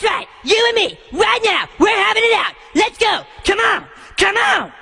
That's right. You and me, right now. We're having it out. Let's go. Come on. Come on.